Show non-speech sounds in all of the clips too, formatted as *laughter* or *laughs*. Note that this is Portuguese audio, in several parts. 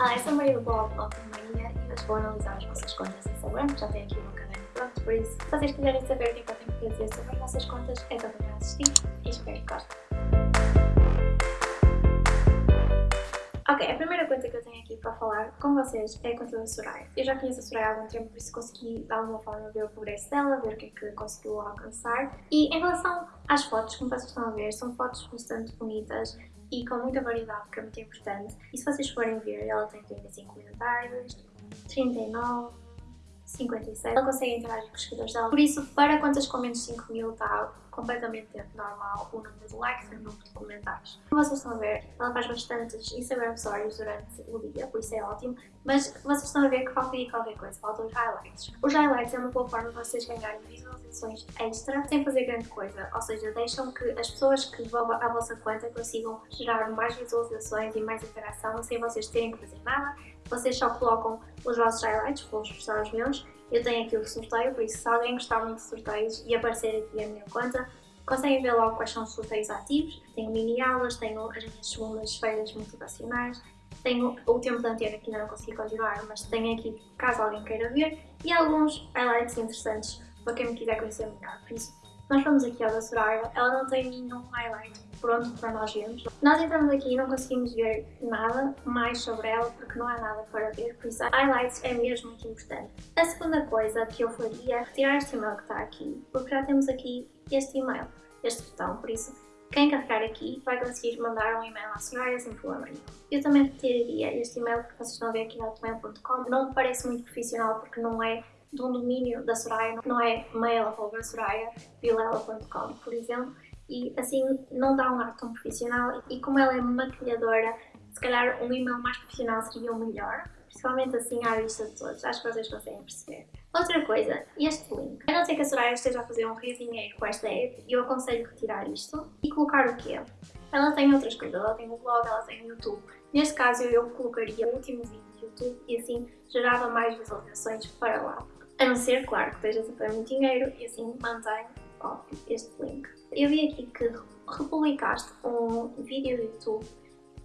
Ah, essa é a Maria do blog Blog Maria e hoje vou analisar as vossas contas de Instagram, já tenho aqui meu caderno pronto, por isso, se vocês quiserem saber o que é que eu tenho para dizer sobre as vossas contas, é só para assistir e espero que gostem. Ok, a primeira coisa que eu tenho aqui para falar com vocês é a conta da Soraya. Eu já conheço a Soraya há algum tempo, por isso consegui de alguma forma ver o progresso dela, ver o que é que conseguiu alcançar. E em relação às fotos, como vocês estão a ver, são fotos bastante bonitas e com muita variedade, que é muito importante. E se vocês forem ver, ela tem 35 comentários, 39, 57. Ela consegue interagir com os seguidores dela. Por isso, para contas com menos de 5 mil está completamente normal o número de likes e o número de comentários. Como vocês estão a ver, ela faz bastantes Instagram Stories durante o dia, por isso é ótimo, mas vocês estão a ver que falta aí qualquer coisa, faltam os highlights. Os highlights é uma boa forma de vocês ganharem visualizações extra sem fazer grande coisa, ou seja, deixam que as pessoas que vão à vossa conta consigam gerar mais visualizações e mais interação sem vocês terem que fazer nada, vocês só colocam os vossos highlights, vou mostrar os meus, eu tenho aqui o sorteio, por isso se alguém gostar muito de sorteios e aparecer aqui a minha conta, conseguem ver logo quais são os sorteios ativos. Tenho mini aulas, tenho as minhas segundas-feiras motivacionais, tenho o tempo de antena que ainda não consegui continuar, mas tenho aqui caso alguém queira ver, e alguns highlights interessantes para quem me quiser conhecer melhor. Por isso, nós vamos aqui ao da Soraya, ela não tem nenhum highlight pronto para nós vermos. Nós entramos aqui e não conseguimos ver nada mais sobre ela porque não há nada para ver, por isso highlights é mesmo muito importante. A segunda coisa que eu faria é retirar este e-mail que está aqui, porque já temos aqui este e-mail, este botão, por isso quem carregar aqui vai conseguir mandar um e-mail à Soraya sem problema nenhum. Eu também retiraria este e-mail que vocês estão a ver aqui no hotmail.com. Não me parece muito profissional porque não é de um domínio da Soraya, não é mail.soraya.vilela.com, por exemplo, e assim não dá um ar tão profissional e como ela é maquilhadora, se calhar um e-mail mais profissional seria o melhor, principalmente assim à vista de todos, acho que vocês conseguem perceber. Outra coisa, este link. A não ser que a Soraya esteja a fazer um rio dinheiro com esta app, eu aconselho retirar isto e colocar o quê? Ela tem outras coisas, ela tem o blog, ela tem o YouTube. Neste caso eu colocaria o último vídeo do YouTube e assim gerava mais visualizações para lá. A não ser, claro, que estejas a fazer muito dinheiro e assim mantém óbvio, este link. Eu vi aqui que republicaste um vídeo do YouTube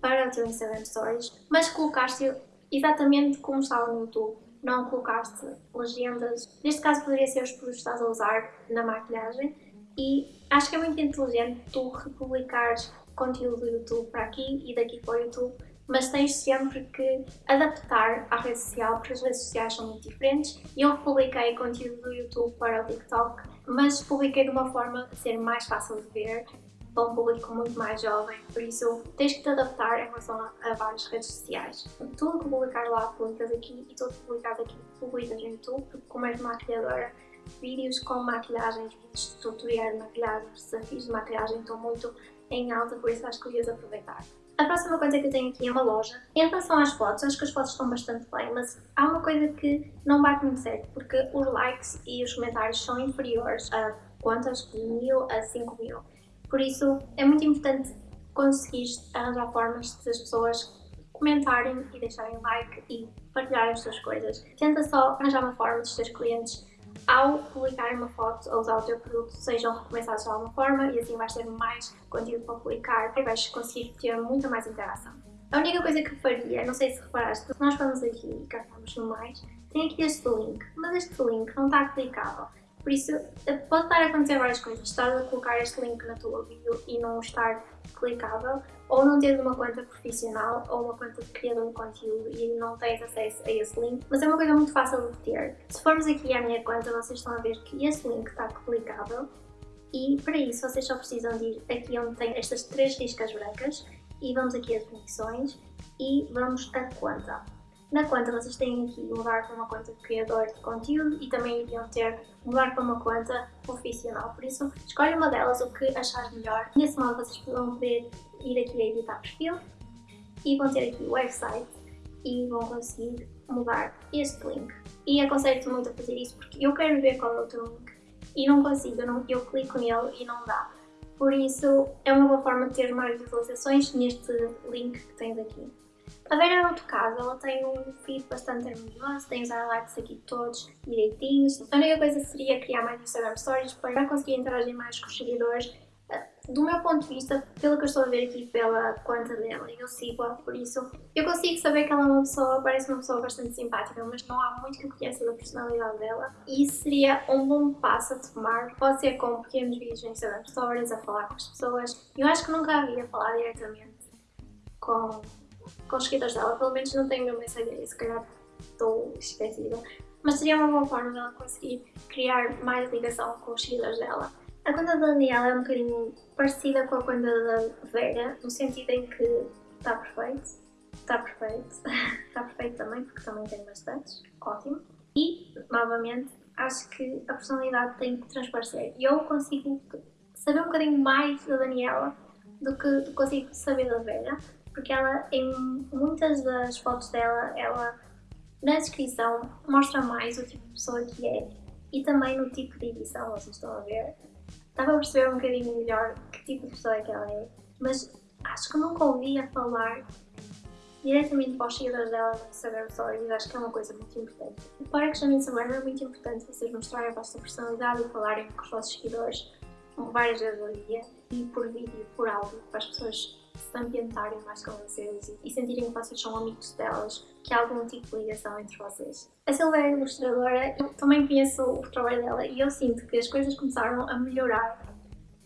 para o teu Instagram Stories, mas colocaste exatamente como estava no YouTube. Não colocaste legendas. Neste caso poderia ser os produtos que estás a usar na maquilhagem e acho que é muito inteligente tu republicares conteúdo do YouTube para aqui e daqui para o YouTube mas tens sempre que adaptar à rede social, porque as redes sociais são muito diferentes. Eu publiquei conteúdo do YouTube para o TikTok, mas publiquei de uma forma a ser mais fácil de ver para um público muito mais jovem, por isso tens que te adaptar em relação a, várias redes sociais. Tudo que publicar lá publicas aqui e tudo que publicas aqui publicas no YouTube, porque como és maquilhadora, vídeos com maquilhagens, vídeos de tutorial de maquilhagem, desafios de maquilhagem estão muito em alta, por isso acho que devias aproveitar. A próxima coisa que eu tenho aqui é uma loja. Em relação às fotos, acho que as fotos estão bastante bem, mas há uma coisa que não bate muito certo, porque os likes e os comentários são inferiores a quantas? De mil a cinco mil. Por isso, é muito importante conseguir arranjar formas de as pessoas comentarem e deixarem like e partilharem as suas coisas. Tenta só arranjar uma forma dos teus clientes ao publicar uma foto ou usar o teu produto sejam recomendados de alguma forma e assim vais ter mais conteúdo para publicar e vais conseguir ter muita mais interação. A única coisa que faria, não sei se reparaste, nós vamos aqui e carregamos no mais, tem aqui este link, mas este link não está clicável. Por isso, eh, pode estar a acontecer várias coisas. Estás a colocar este link na tua bio e não estar clicável, ou não teres uma conta profissional ou uma conta de criador de conteúdo e não tens acesso a esse link, mas é uma coisa muito fácil de ter. Se formos aqui à minha conta, vocês estão a ver que este link está clicável e para isso vocês só precisam de ir aqui onde tem estas três riscas brancas e vamos aqui a definições e vamos a conta. Na conta vocês têm aqui mudar para uma conta de criador de conteúdo e também iriam ter mudar para uma conta profissional. Por isso, escolhe uma delas, o que achares melhor. Nesse modo vocês vão poder ir aqui a editar perfil e vão ter aqui o website e vão conseguir mudar este link. E aconselho-te muito a fazer isso porque eu quero ver qual é o teu link e não consigo, eu, não, eu clico nele e não dá. Por isso, é uma boa forma de ter mais visualizações neste link que tens aqui. A Vera, no outro caso, ela tem um feed bastante harmonioso, tem os highlights aqui todos direitinhos. A única coisa seria criar mais Instagram Stories para conseguir interagir mais com os seguidores. do meu ponto de vista, pelo que eu estou a ver aqui pela conta dela, eu sigo-a, por isso eu consigo saber que ela é uma pessoa, parece uma pessoa bastante simpática, mas não há muito que eu conheça da personalidade dela. E seria um bom passo a tomar, pode ser com pequenos vídeos no Instagram Stories, a falar com as pessoas. Eu acho que nunca havia falar diretamente com, com os seguidores dela, pelo menos não tenho essa ideia, se calhar estou esquecida. Mas seria uma boa forma dela conseguir criar mais ligação com os seguidores dela. A conta da Daniela é um bocadinho parecida com a conta da Vera, no sentido em que está perfeito, está perfeito, *laughs* está perfeito também, porque também tem bastantes, ótimo. E, novamente, acho que a personalidade tem que transparecer. E eu consigo saber um bocadinho mais da Daniela do que consigo saber da Vera, porque ela, em muitas das fotos dela, ela na descrição mostra mais o tipo de pessoa que é e também no tipo de edição, vocês estão a ver. Estava a perceber um bocadinho melhor que tipo de pessoa é que ela é, mas acho que nunca ouvi a falar diretamente para os seguidores dela no Instagram Stories, acho que é uma coisa muito importante. Para que chamem Instagram é muito importante vocês mostrarem a vossa personalidade e falarem com os vossos seguidores várias vezes ao dia e por vídeo, por áudio, para as pessoas se ambientarem mais com vocês e sentirem que vocês são amigos delas, que há algum tipo de ligação entre vocês. A Silvia é ilustradora, eu também conheço o trabalho dela e eu sinto que as coisas começaram a melhorar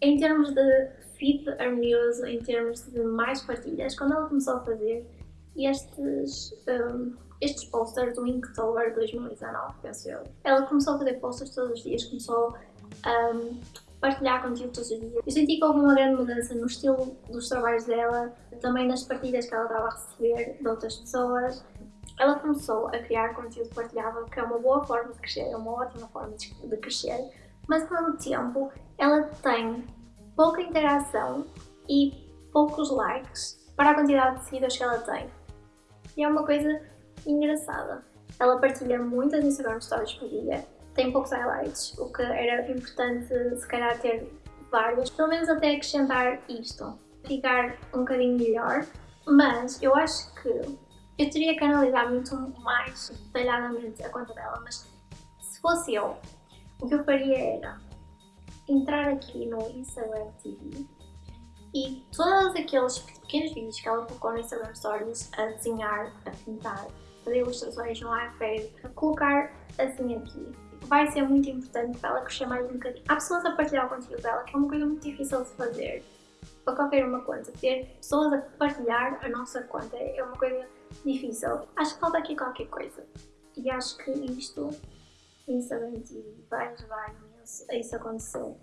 em termos de feed harmonioso, em termos de mais partilhas, quando ela começou a fazer estes, um, estes posters do Inktober 2019, penso eu. Ela começou a fazer posters todos os dias, começou a um, partilhar conteúdo todos os dias. Eu senti que houve uma grande mudança no estilo dos trabalhos dela, também nas partilhas que ela estava a receber de outras pessoas. Ela começou a criar conteúdo partilhável, que é uma boa forma de crescer, é uma ótima forma de crescer, mas ao mesmo tempo ela tem pouca interação e poucos likes para a quantidade de seguidores que ela tem. E é uma coisa engraçada. Ela partilha muitas Instagram Stories por dia, tem poucos highlights, o que era importante se calhar ter vários, pelo menos até acrescentar isto, ficar um bocadinho melhor, mas eu acho que eu teria que analisar muito mais detalhadamente a conta dela, mas se fosse eu, o que eu faria era entrar aqui no Instagram TV e todos aqueles pequenos vídeos que ela colocou no Instagram Stories a desenhar, a pintar, fazer ilustrações no iPad, colocar assim aqui vai ser muito importante para ela crescer mais um bocadinho. Há pessoas a partilhar o conteúdo dela, que é uma coisa muito difícil de fazer para qualquer uma conta. Ter pessoas a partilhar a nossa conta é uma coisa difícil. Acho que falta aqui qualquer coisa. E acho que isto, TV, vai ajudar imenso a isso acontecer.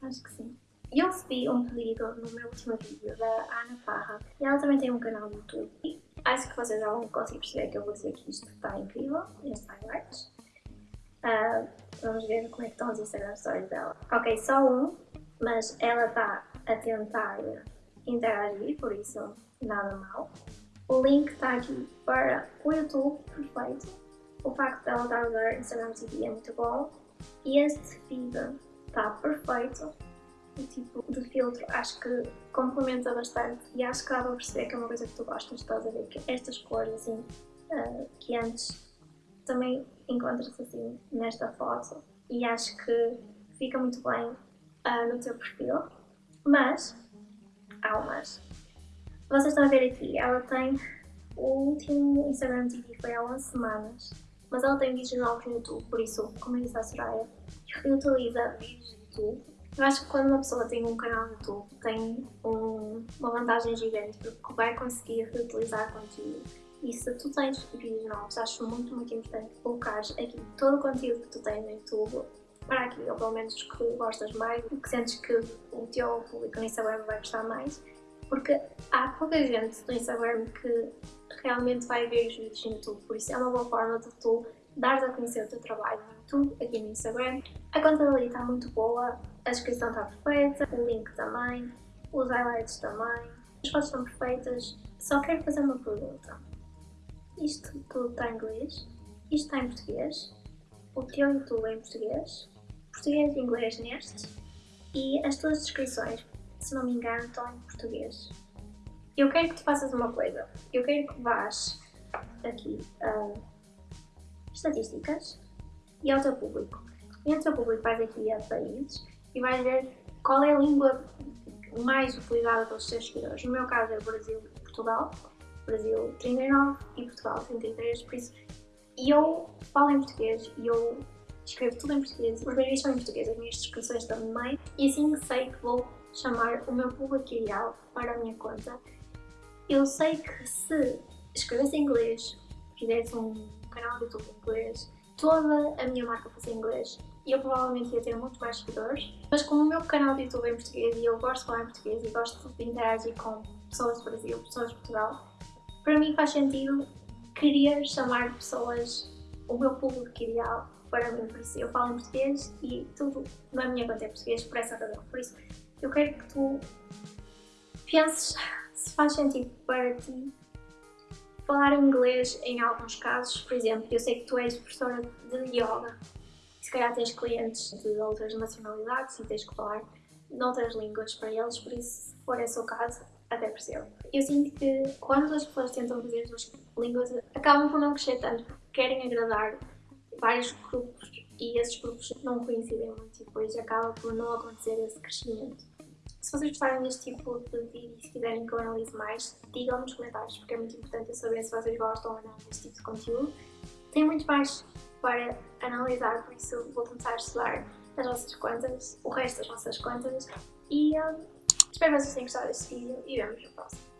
Acho que sim. Eu recebi um pedido no meu último vídeo da Ana Parra e ela também tem um canal no YouTube. Acho que vocês já vão conseguir perceber que eu vou dizer que isto está incrível, este highlights. Uh, vamos ver como é que estão os Instagram Stories dela. Ok, só um, mas ela está a tentar interagir, por isso nada mal. O link está aqui para o YouTube, perfeito. O facto dela estar a usar Instagram TV é muito bom. E este feed está perfeito tipo de filtro acho que complementa bastante e acho que dá para perceber que é uma coisa que tu gostas, estás a ver que estas cores assim, uh, que antes também encontras assim nesta foto e acho que fica muito bem uh, no teu perfil, mas há umas. Vocês estão a ver aqui, ela tem o último Instagram TV foi há 11 semanas, mas ela tem vídeos novos no YouTube, por isso, como eu disse à Soraya, reutiliza vídeos do YouTube eu acho que quando uma pessoa tem um canal no YouTube tem um, uma vantagem gigante porque vai conseguir reutilizar conteúdo. E se tu tens vídeos novos, acho muito, muito importante colocar aqui todo o conteúdo que tu tens no YouTube para aqui, ou pelo menos que gostas mais, que sentes que o teu público no Instagram vai gostar mais, porque há pouca gente no Instagram que realmente vai ver os vídeos no YouTube, por isso é uma boa forma de tu dares a conhecer o teu trabalho no YouTube, aqui no Instagram. A conta dali está muito boa, a descrição está perfeita, o link também, os highlights também, as fotos estão perfeitas. Só quero fazer uma pergunta. Isto tudo está em inglês? Isto está em português? O teu YouTube é em português? Português e inglês neste? E as tuas descrições, se não me engano, estão em português. Eu quero que tu faças uma coisa. Eu quero que vás aqui a estatísticas e ao teu público. E ao teu público vais aqui a países e vais ver qual é a língua mais utilizada pelos seus seguidores. No meu caso é o Brasil e Portugal. Brasil 39 e Portugal 33, por isso eu falo em português e eu escrevo tudo em português. Os meus vídeos são em português, as minhas descrições também. E assim sei que vou chamar o meu público ideal para a minha conta. Eu sei que se escrevesse em inglês, fizesse um canal de YouTube em inglês, toda a minha marca fosse em inglês, eu provavelmente ia ter muito mais seguidores. Mas como o meu canal de YouTube é em português e eu gosto de falar em português e gosto de interagir com pessoas do Brasil, pessoas de Portugal, para mim faz sentido querer chamar pessoas, o meu público ideal, para mim. Por isso eu falo em português e tudo na minha conta é português por essa razão. Por isso eu quero que tu penses se faz sentido para ti falar inglês em alguns casos. Por exemplo, eu sei que tu és professora de yoga se calhar tens clientes de outras nacionalidades e tens que falar noutras línguas para eles, por isso, se for esse o caso, até percebo. Eu sinto que quando as pessoas tentam fazer as duas línguas, acabam por não crescer tanto, porque querem agradar vários grupos e esses grupos não coincidem muito e depois acaba por não acontecer esse crescimento. Se vocês gostarem deste tipo de vídeo e se quiserem que eu analise mais, digam nos comentários, porque é muito importante eu saber se vocês gostam ou não deste tipo de conteúdo. Tem muito mais para analisar, por isso vou começar a estudar as vossas contas, o resto das vossas contas e um, espero que vocês tenham gostado deste vídeo e vemos no próximo.